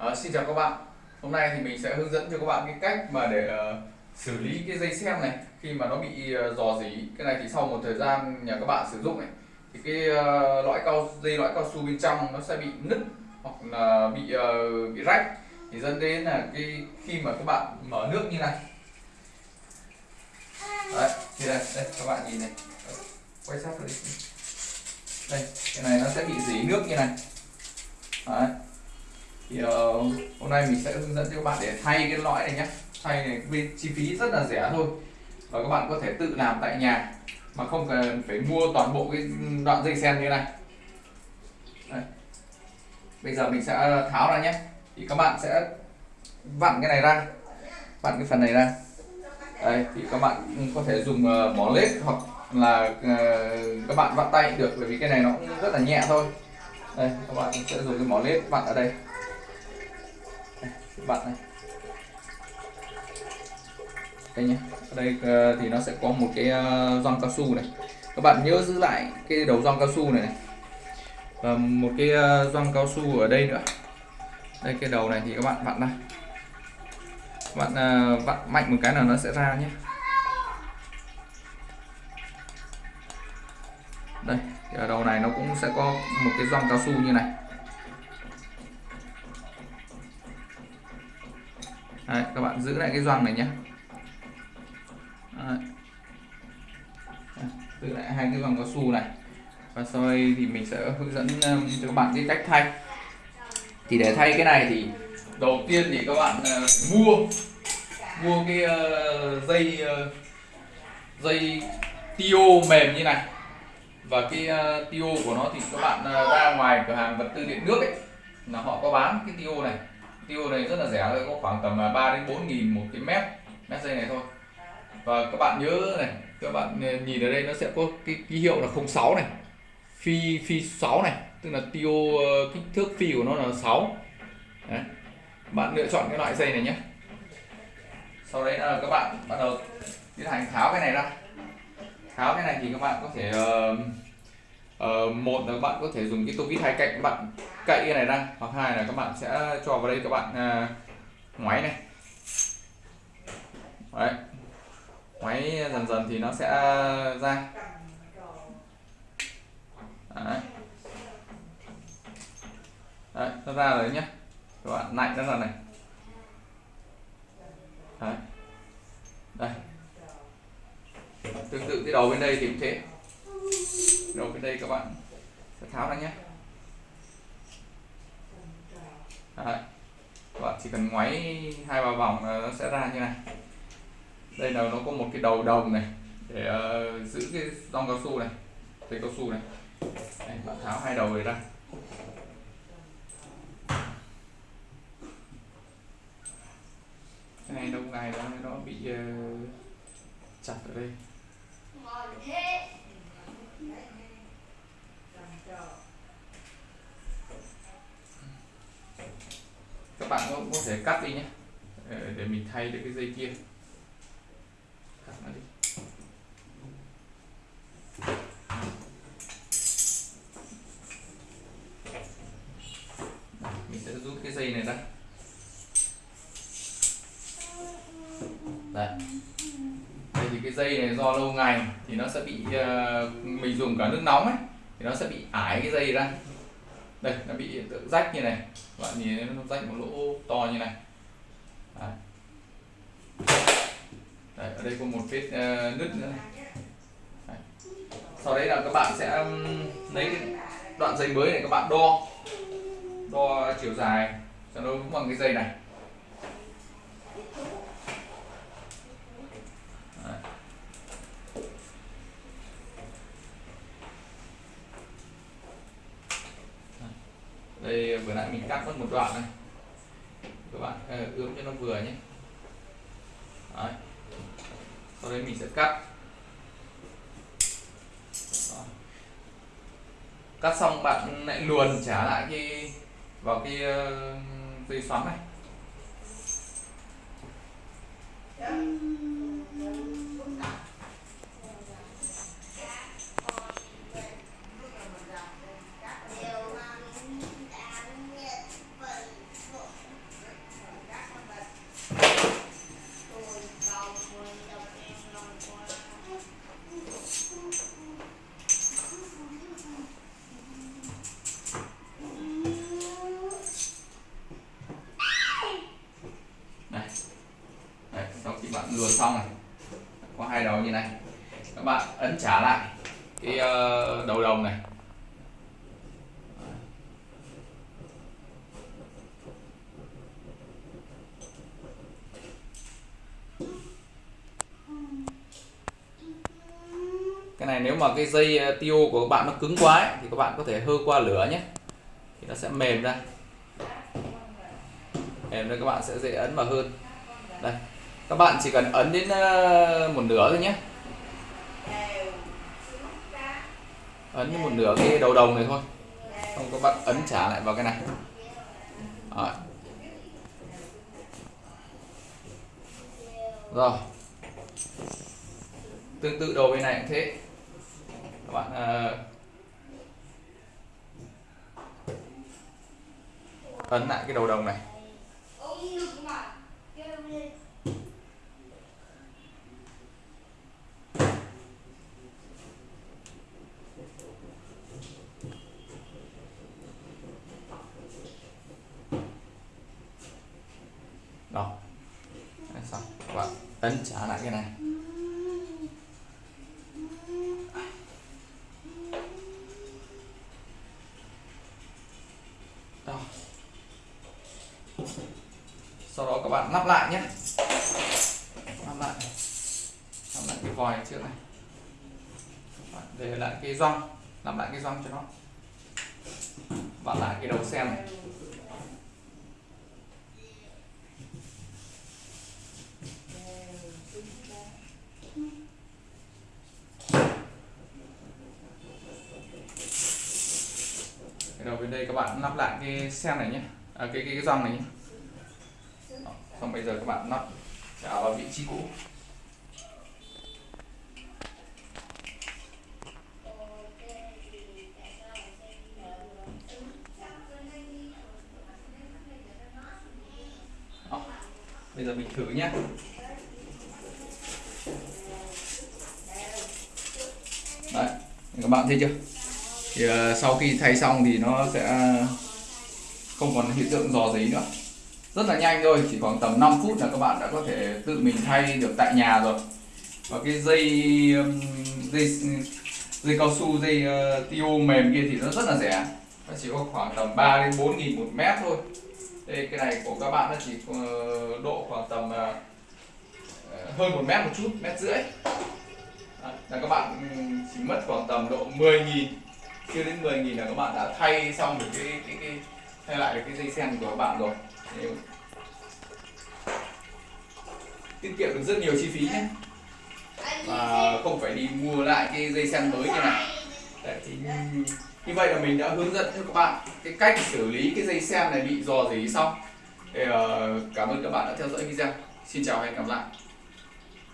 À, xin chào các bạn. Hôm nay thì mình sẽ hướng dẫn cho các bạn cái cách mà để uh, xử lý cái dây xem này. Khi mà nó bị uh, dò dỉ cái này thì sau một thời gian nhà các bạn sử dụng này thì cái uh, lõi cao dây lõi cao su bên trong nó sẽ bị nứt hoặc là bị uh, bị rách. Thì dẫn đến là cái khi mà các bạn mở nước như này. Đấy thì đây, đây các bạn nhìn này. Quay sát vào đây. Đây cái này nó sẽ bị dỉ nước như này. Đấy thì uh, hôm nay mình sẽ hướng dẫn cho các bạn để thay cái lõi này nhé thay này chi phí rất là rẻ thôi. Và các bạn có thể tự làm tại nhà mà không cần phải mua toàn bộ cái đoạn dây sen như này. Đây. bây giờ mình sẽ ờ, tháo ra nhé. Thì các bạn sẽ vặn cái này ra vặn cái phần này ra. Đây thì các bạn có thể dùng ờ, uh, mỏ lết hoặc là uh, các bạn vặn tay được bởi vì cái này nó cũng rất là nhẹ thôi. Đây các bạn sẽ dùng cái mỏ lết vặn ở đây bạn này. Đây nhé ở đây ờ, thì nó sẽ có một cái uh, cao su này. Các bạn nhớ giữ lại cái đầu gioăng cao su này, này. Và một cái uh, cao su ở đây nữa. Đây cái đầu này thì các bạn vặn ra. Bạn vặn mạnh một cái là nó sẽ ra nhé đây ở đầu này nó cũng sẽ có một cái gioăng cao su như này. Đấy, các bạn giữ lại cái doang này nhé Đấy. giữ lại hai cái doang cao su này. Và sau đây thì mình sẽ hướng dẫn um, cho các bạn cái cách thay. Thì để thay cái này thì đầu tiên thì các bạn uh, mua mua cái uh, dây uh, dây tio mềm như này. Và cái uh, tio của nó thì các bạn uh, ra ngoài cửa hàng vật tư điện nước ấy là họ có bán cái tio này tiêu này rất là rẻ thôi có khoảng tầm 3 đến 4 nghìn một cái mét mét dây này thôi. Và các bạn nhớ này các bạn ờ, nhìn ở đây nó sẽ có cái ký hiệu là 06 này phi phi 6 này tức là tiêu ờ, kích thước phi của nó là 6 đấy. bạn lựa chọn cái loại dây này nhé. Sau đấy là các bạn bắt đầu tiến hành tháo cái này ra. Tháo cái này thì các bạn có thể uh, uh, một là các bạn có thể dùng cái tô vít hai cạnh các bạn cậy cái này ra. Hoặc hai là các bạn sẽ cho vào đây các bạn uh, ngoáy này. Đấy. Ngoáy dần dần thì nó sẽ ra. Đấy, đấy nó ra rồi nhé các bạn lạnh nó ra này. Đấy. Đây. Tương tự cái đầu bên đây thì cũng thế. Đầu bên đây các bạn sẽ tháo ra nhé Đấy. các bạn chỉ cần ngoáy hai ba vòng nó sẽ ra như này. Đây là nó có một cái đầu đồng này để uh, giữ cái rong cao su này dây cao su này. Đây, bạn tháo hai đầu này ra. Cái này lâu ngày nó nó bị uh, chặt ở đây các bạn có, có thể cắt đi nhé. Ờ, để mình thay được cái dây kia. Cắt nó đi. Mình sẽ rút cái dây này ra. Đây. Đây thì cái dây này do lâu ngày thì nó sẽ bị ờ, mình dùng cả nước nóng ấy thì nó sẽ bị ải cái dây ra đây nó bị hiện tượng rách như này. Các bạn nhìn nó rách một lỗ to như này. Đấy. Đấy, ở đây có một vết uh, nứt nữa này. Đấy. sau đấy là các bạn sẽ um, lấy cái đoạn dây mới này các bạn đo. Đo chiều dài cho nó đúng bằng cái dây này đây vừa nãy mình cắt mất một đoạn này các bạn uh, ướm cho nó vừa nhé đấy. sau đấy mình sẽ cắt Đó. cắt xong bạn lại luồn trả lại cái vào cái uh, dây xoắn này các bạn ấn trả lại cái ờ, đầu đồng này. Cái này nếu mà cái dây ờ, tiêu của các bạn nó cứng quá ấy, thì các bạn có thể hơ qua lửa nhé. Thì nó sẽ mềm ra. Mềm ra các bạn sẽ dễ ấn vào hơn. Đây. Các bạn chỉ cần ấn đến ờ, một nửa thôi nhé. Ấn như một nửa cái đầu đồng này thôi. Không có bạn ấn trả lại vào cái này. Rồi. Rồi. Tương tự đầu bên này cũng thế. Các bạn uh, ấn lại cái đầu đồng này đó Đấy, xong các ấn trả lại cái này. Đó. Sau đó các bạn lắp lại nhé. Lắp lại. Lắp lại cái vòi trước này. Các bạn để lại cái răng, lắp lại cái răng cho nó. Vặn lại cái đầu sen này cái đầu bên đây các bạn lắp lại cái sen này nhé. À, cái cái cái răng này nhé. Đó, xong bây giờ các bạn lắp trả vào vị trí cũ. Đó, bây giờ mình thử nhé. Đấy các bạn thấy chưa? Thì ờ, sau khi thay xong thì nó sẽ không còn hiện tượng dò dí nữa. Rất là nhanh thôi chỉ khoảng tầm 5 phút là các bạn đã có thể tự mình thay được tại nhà rồi. Và cái dây dây dây cao su dây ờ, uh, tiêu mềm kia thì nó rất là rẻ. Nó chỉ có khoảng tầm 3 đến 4 nghìn một mét thôi. Đây cái này của các bạn nó chỉ uh, độ khoảng tầm uh, hơn một mét một chút mét rưỡi. Là các bạn chỉ mất khoảng tầm độ 10 nghìn chưa đến 10 nghìn là các bạn đã thay xong được cái cái cái thay lại được cái dây sen của các bạn rồi. Nếu- tiết kiệm được rất nhiều chi phí nhé. Và không phải đi mua lại cái dây sen mới như này. Đấy, thì như- vậy là mình đã hướng dẫn cho các bạn cái cách xử lý cái dây sen này bị dò dỉ xong. Thì, uh, ờ, cảm ơn các bạn đã theo dõi video. Xin chào và hẹn gặp lại.